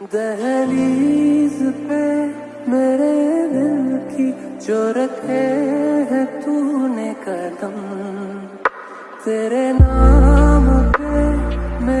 दहलीज पे मेरे दिल की जो रखे है तूने कदम तेरे नाम